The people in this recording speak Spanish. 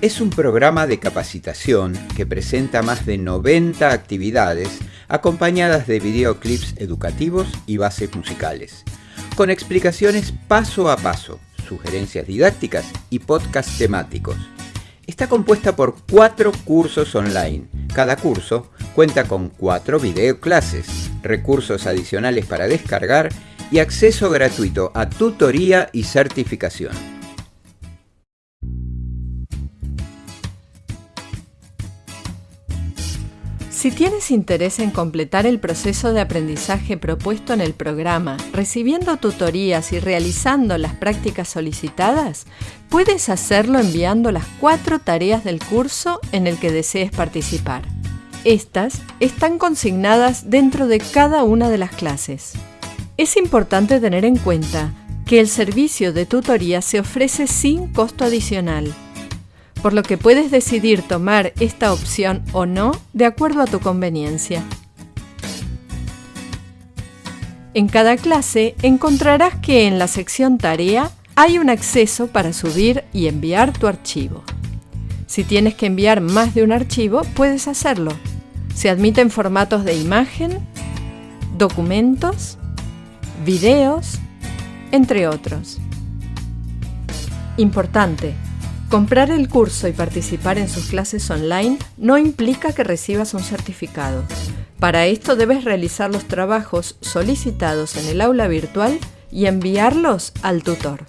es un programa de capacitación que presenta más de 90 actividades acompañadas de videoclips educativos y bases musicales, con explicaciones paso a paso, sugerencias didácticas y podcasts temáticos. Está compuesta por cuatro cursos online. Cada curso cuenta con cuatro videoclases, recursos adicionales para descargar y acceso gratuito a tutoría y certificación. Si tienes interés en completar el proceso de aprendizaje propuesto en el programa, recibiendo tutorías y realizando las prácticas solicitadas, puedes hacerlo enviando las cuatro tareas del curso en el que desees participar. Estas están consignadas dentro de cada una de las clases. Es importante tener en cuenta que el servicio de tutoría se ofrece sin costo adicional por lo que puedes decidir tomar esta opción o no de acuerdo a tu conveniencia. En cada clase encontrarás que en la sección Tarea hay un acceso para subir y enviar tu archivo. Si tienes que enviar más de un archivo, puedes hacerlo. Se admiten formatos de imagen, documentos, videos, entre otros. Importante, Comprar el curso y participar en sus clases online no implica que recibas un certificado. Para esto debes realizar los trabajos solicitados en el aula virtual y enviarlos al tutor.